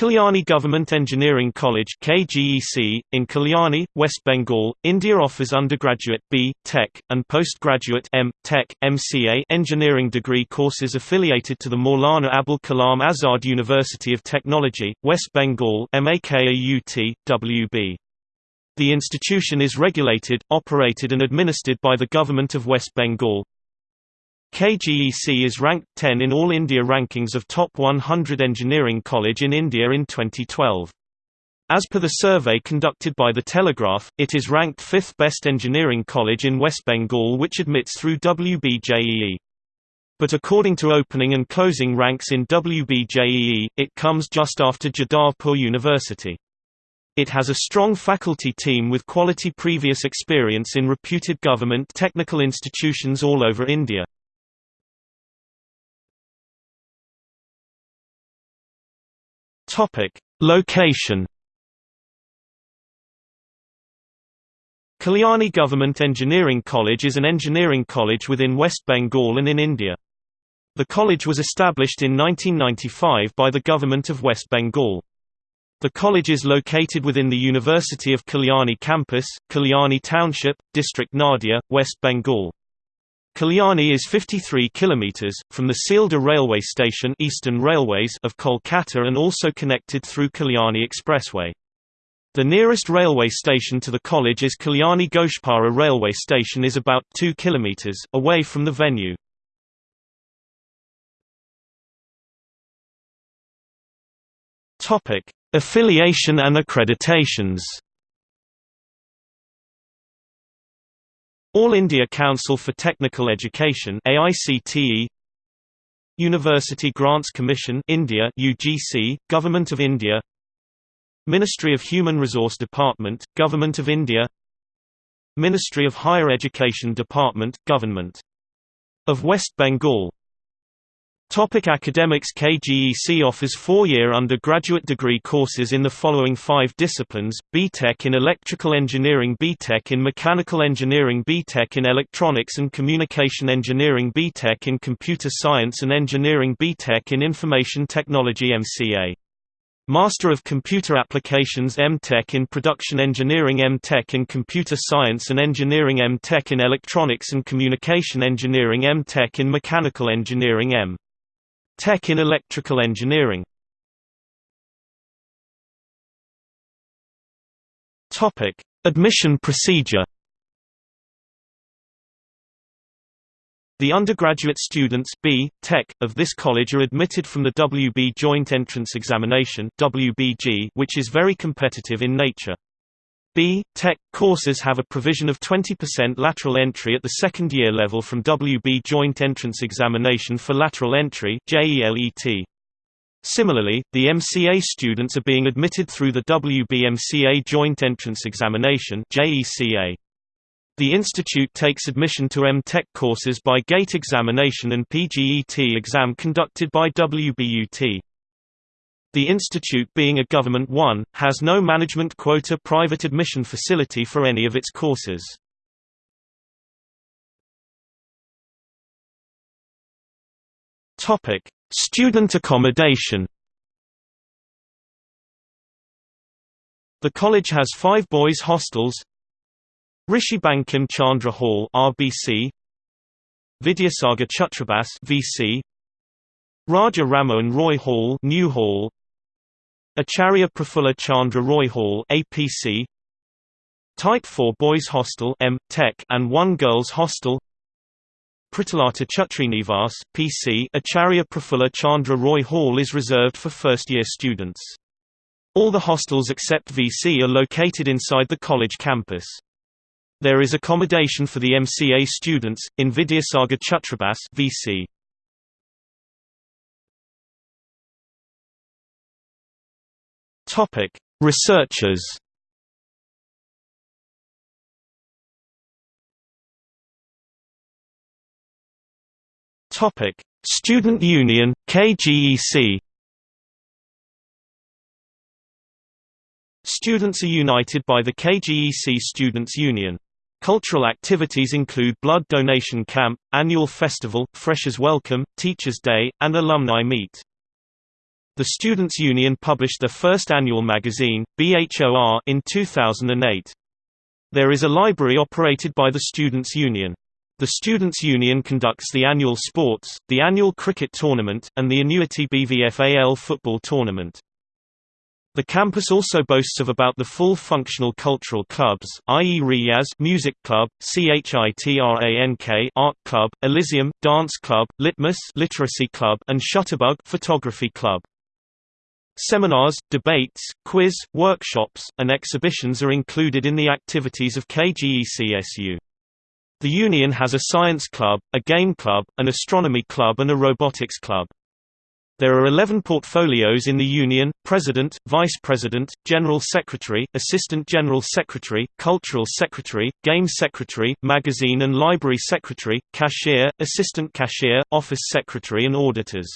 Kalyani Government Engineering College KGEC, in Kalyani, West Bengal, India offers undergraduate B. Tech, and postgraduate M. Tech, MCA engineering degree courses affiliated to the Maulana Abul Kalam Azad University of Technology, West Bengal MAKAUT, WB. The institution is regulated, operated and administered by the Government of West Bengal. KGEC is ranked 10 in All India rankings of top 100 engineering college in India in 2012. As per the survey conducted by The Telegraph, it is ranked 5th best engineering college in West Bengal which admits through WBJEE. But according to opening and closing ranks in WBJEE, it comes just after Jadavpur University. It has a strong faculty team with quality previous experience in reputed government technical institutions all over India. Topic: Location. Kalyani Government Engineering College is an engineering college within West Bengal and in India. The college was established in 1995 by the Government of West Bengal. The college is located within the University of Kalyani campus, Kalyani Township, District Nadia, West Bengal. Kalyani is 53 kilometers from the Sealdah railway station Eastern Railways of Kolkata and also connected through Kalyani Expressway. The nearest railway station to the college is Kalyani Ghoshpara railway station is about 2 kilometers away from the venue. Topic: Affiliation and accreditations. All India Council for Technical Education AICTE University Grants Commission India UGC Government of India Ministry of Human Resource Department Government of India Ministry of Higher Education Department Government of West Bengal Topic academics KGEC offers four-year undergraduate degree courses in the following five disciplines, BTech in Electrical Engineering BTech in Mechanical Engineering BTech in Electronics and Communication Engineering BTech in Computer Science and Engineering BTech in Information Technology MCA. Master of Computer Applications M.Tech in Production Engineering M.Tech in Computer Science and Engineering M.Tech in Electronics and Communication Engineering M.Tech in Mechanical Engineering M. Tech in electrical engineering Topic: Admission procedure. The undergraduate students B. Tech, of this college are admitted from the WB Joint Entrance Examination WBJEE, which is very competitive in nature. B. Tech courses have a provision of 20% lateral entry at the second year level from WB Joint Entrance Examination for Lateral Entry JELET. Similarly, the MCA students are being admitted through the WB MCA Joint Entrance Examination JECA. The institute takes admission to M.Tech courses by gate examination and PGET exam conducted by WBUT. The institute being a Government one, has no management quota private admission facility for any of its courses. Student accommodation The college has five boys' hostels Rishi Bankim Chandra Hall RBC Vidyasagar Chhatrabas VC Raja Rammohun Roy Hall New Hall Acharya Prafulla Chandra Roy Hall APC Type 4 Boys Hostel M Tech and one Girls Hostel Pritalata Chhatrinivas PC Acharya Prafulla Chandra Roy Hall is reserved for first-year students. All the hostels except VC are located inside the college campus. There is accommodation for the MCA students, in Vidyasagar Chhatrabas VC. Topic: Researchers. Topic: Student Union KGEC. Students are united by the KGEC Students' Union. Cultural activities include blood donation camp, annual festival, freshers welcome, teachers day, and alumni meet. The Students' Union published their first annual magazine, BHOR, in 2008. There is a library operated by the Students' Union. The Students' Union conducts the annual sports, the annual cricket tournament, and the annuity BVFAL football tournament. The campus also boasts of about the full functional cultural clubs, i.e. Riyaz Music Club, CHITRANK Art Club, Elysium Dance Club, Litmus Literacy Club, and Shutterbug Photography Club. Seminars, debates, quiz, workshops, and exhibitions are included in the activities of KGECSU. The union has a science club, a game club, an astronomy club and a robotics club. There are 11 portfolios in the Union, President, Vice President, General Secretary, Assistant General Secretary, Cultural Secretary, Game Secretary, Magazine and Library Secretary, Cashier, Assistant Cashier, Office Secretary and Auditors.